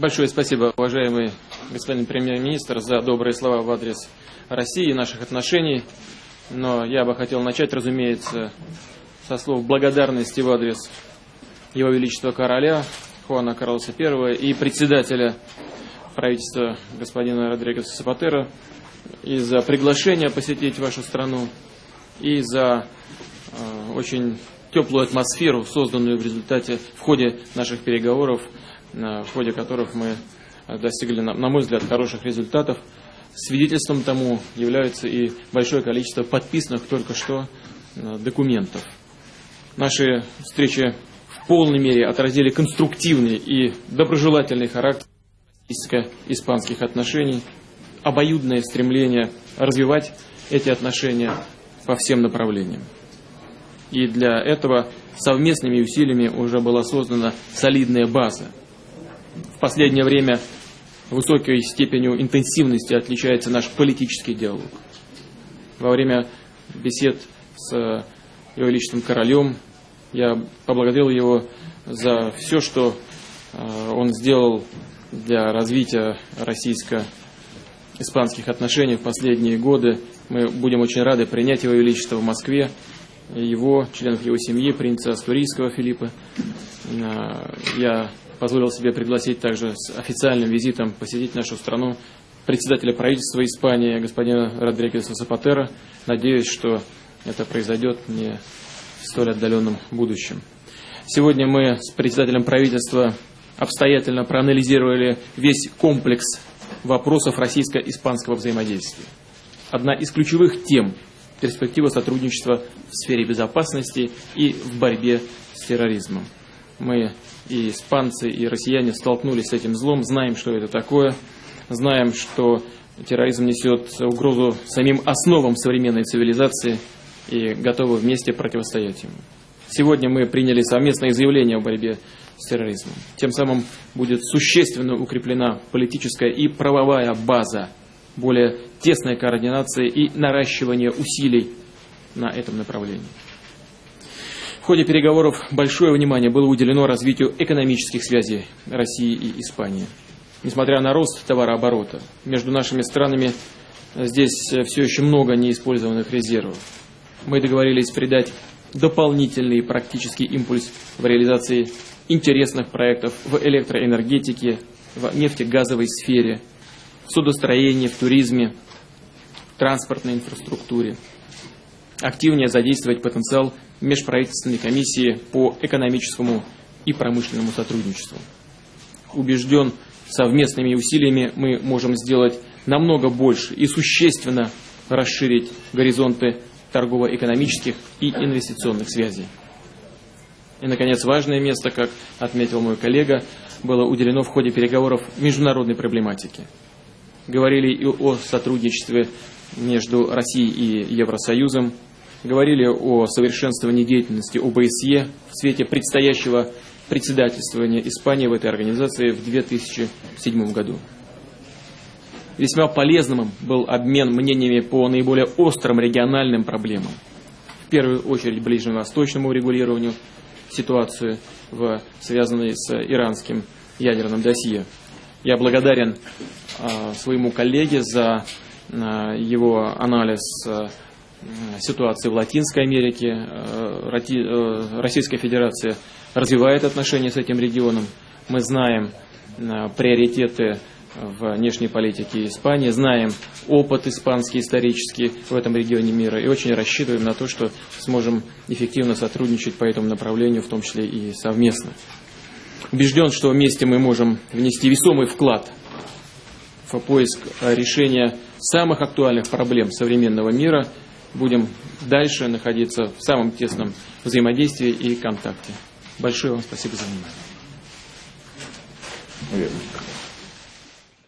Большое спасибо, уважаемый господин премьер-министр, за добрые слова в адрес России и наших отношений. Но я бы хотел начать, разумеется, со слов благодарности в адрес Его Величества Короля Хуана Карлоса I и председателя правительства господина Родригеса Сапатера и за приглашение посетить вашу страну, и за э, очень теплую атмосферу, созданную в результате, в ходе наших переговоров, в ходе которых мы достигли, на мой взгляд, хороших результатов. Свидетельством тому является и большое количество подписанных только что документов. Наши встречи в полной мере отразили конструктивный и доброжелательный характер российско-испанских отношений, обоюдное стремление развивать эти отношения по всем направлениям. И для этого совместными усилиями уже была создана солидная база. В последнее время высокой степенью интенсивности отличается наш политический диалог. Во время бесед с Его Величеством Королем я поблагодарил его за все, что э, он сделал для развития российско-испанских отношений в последние годы. Мы будем очень рады принять Его Величество в Москве его, членов его семьи, принца Астурийского Филиппа. Э, я позволил себе пригласить также с официальным визитом посетить нашу страну председателя правительства Испании, господина Родригеса Сапатера. Надеюсь, что это произойдет не в столь отдаленном будущем. Сегодня мы с председателем правительства обстоятельно проанализировали весь комплекс вопросов российско-испанского взаимодействия. Одна из ключевых тем – перспектива сотрудничества в сфере безопасности и в борьбе с терроризмом. Мы и испанцы, и россияне столкнулись с этим злом, знаем, что это такое, знаем, что терроризм несет угрозу самим основам современной цивилизации и готовы вместе противостоять ему. Сегодня мы приняли совместное заявление о борьбе с терроризмом. Тем самым будет существенно укреплена политическая и правовая база более тесной координации и наращивания усилий на этом направлении. Ходе переговоров большое внимание было уделено развитию экономических связей России и Испании. Несмотря на рост товарооборота, между нашими странами здесь все еще много неиспользованных резервов. Мы договорились придать дополнительный практический импульс в реализации интересных проектов в электроэнергетике, в нефтегазовой сфере, в судостроении, в туризме, в транспортной инфраструктуре. Активнее задействовать потенциал межправительственной комиссии по экономическому и промышленному сотрудничеству. Убежден, совместными усилиями мы можем сделать намного больше и существенно расширить горизонты торгово-экономических и инвестиционных связей. И, наконец, важное место, как отметил мой коллега, было уделено в ходе переговоров международной проблематике говорили и о сотрудничестве между Россией и Евросоюзом, говорили о совершенствовании деятельности ОБСЕ в свете предстоящего председательствования Испании в этой организации в 2007 году. Весьма полезным был обмен мнениями по наиболее острым региональным проблемам. В первую очередь ближневосточному регулированию ситуации, в, связанной с иранским ядерным досье. Я благодарен э, своему коллеге за э, его анализ э, ситуации в Латинской Америке. Э, э, Российская Федерация развивает отношения с этим регионом. Мы знаем э, приоритеты в внешней политике Испании, знаем опыт испанский исторический в этом регионе мира и очень рассчитываем на то, что сможем эффективно сотрудничать по этому направлению, в том числе и совместно. Убежден, что вместе мы можем внести весомый вклад в поиск решения самых актуальных проблем современного мира. Будем дальше находиться в самом тесном взаимодействии и контакте. Большое вам спасибо за внимание.